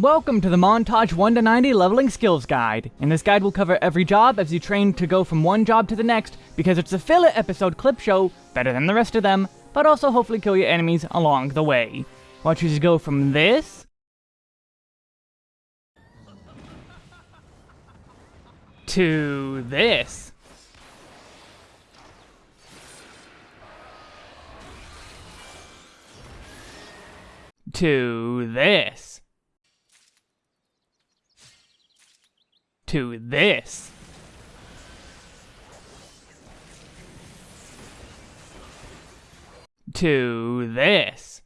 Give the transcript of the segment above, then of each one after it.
Welcome to the Montage 1 to 90 Leveling Skills Guide. In this guide we'll cover every job as you train to go from one job to the next because it's a filler episode clip show, better than the rest of them, but also hopefully kill your enemies along the way. Want you go from this to this. To this. To this. To this.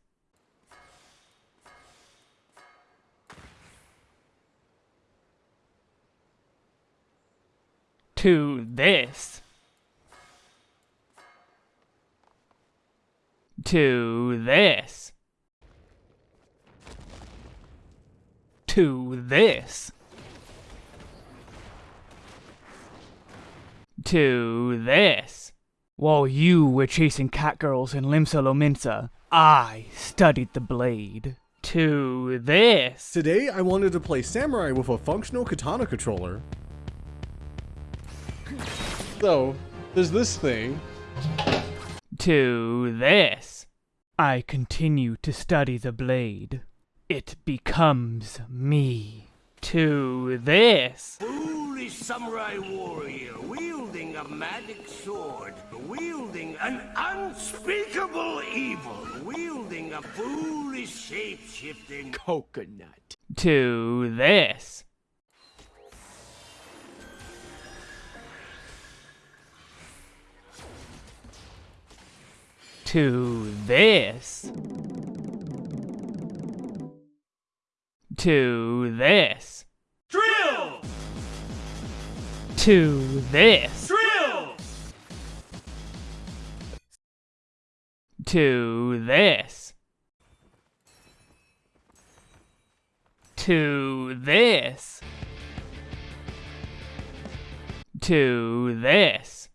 To this. To this. To this. To this. While you were chasing catgirls in Limsa Lominsa, I studied the blade. To this. Today, I wanted to play Samurai with a functional katana controller. So, there's this thing. To this. I continue to study the blade. It becomes me. To this. Foolish samurai warrior wielding a magic sword, wielding an unspeakable evil, wielding a foolish shape-shifting coconut. To this. To this. To this. Drill! To this. To this. To this. To this.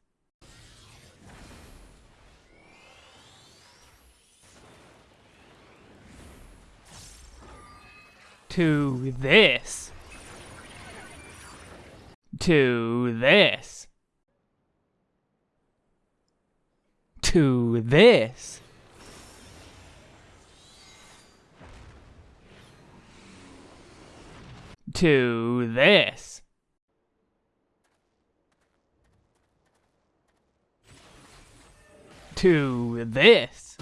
To this. To this. To this. To this. To this.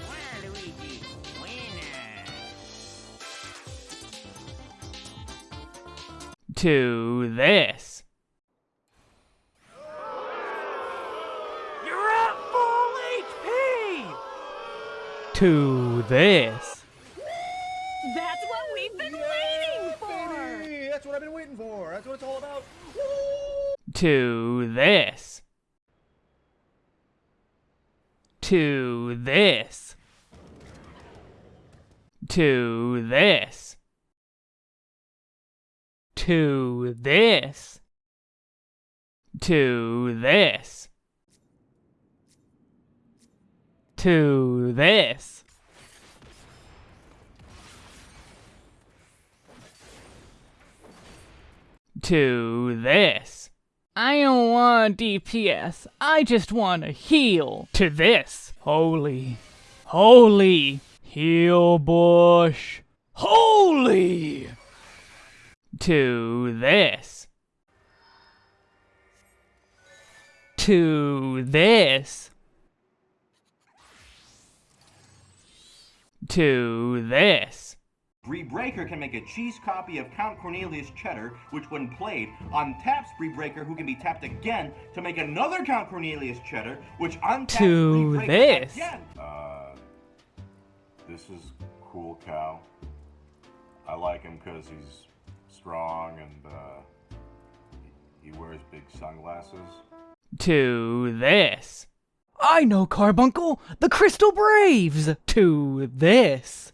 To this. To this. That's what we've been waiting for! Baby, that's what I've been waiting for. That's what it's all about. To this. To this. To this. To this. To this. To this. To this. I don't want DPS. I just want to heal. To this. Holy. Holy. Heal bush. Holy. To this. To this. To this. Rebreaker can make a cheese copy of Count Cornelius Cheddar, which when played, untaps Rebreaker who can be tapped again to make another Count Cornelius Cheddar, which untaps To Rebreaker this. again. Uh, this is cool cow. I like him because he's strong and uh, he wears big sunglasses. To this. I know Carbuncle, the Crystal Braves. To this.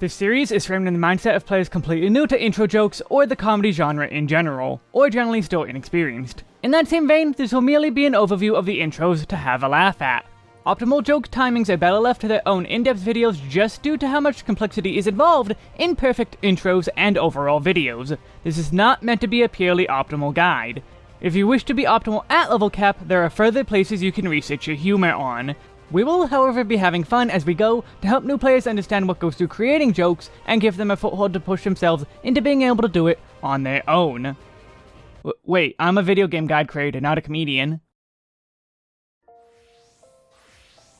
This series is framed in the mindset of players completely new to intro jokes or the comedy genre in general, or generally still inexperienced. In that same vein, this will merely be an overview of the intros to have a laugh at. Optimal joke timings are better left to their own in-depth videos just due to how much complexity is involved in perfect intros and overall videos. This is not meant to be a purely optimal guide. If you wish to be optimal at level cap, there are further places you can research your humor on. We will, however, be having fun as we go to help new players understand what goes through creating jokes and give them a foothold to push themselves into being able to do it on their own. W wait, I'm a video game guide creator, not a comedian.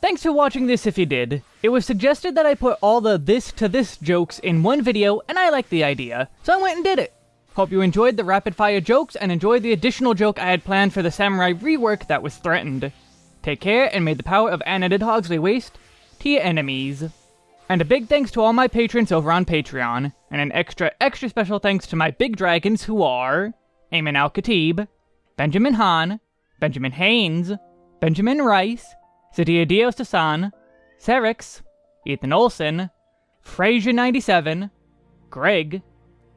Thanks for watching this if you did. It was suggested that I put all the this to this jokes in one video, and I liked the idea, so I went and did it. Hope you enjoyed the rapid fire jokes and enjoyed the additional joke I had planned for the samurai rework that was threatened. Take care, and may the power of Anna Hogsley waste to your enemies. And a big thanks to all my patrons over on Patreon, and an extra, extra special thanks to my big dragons who are... Ayman Al-Khatib, Benjamin Hahn, Benjamin Haynes, Benjamin Rice, Sadia Dios Tasan, Serix, Ethan Olson, Frazier97, Greg,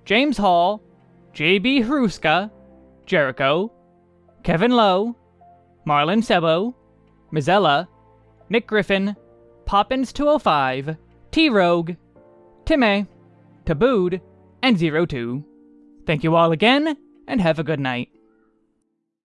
James Hall, JB Hruska, Jericho, Kevin Lowe, Marlon Sebo, Mizella, Nick Griffin, Poppins205, T-Rogue, Timmy, Tabooed, and Zero Two. Thank you all again, and have a good night.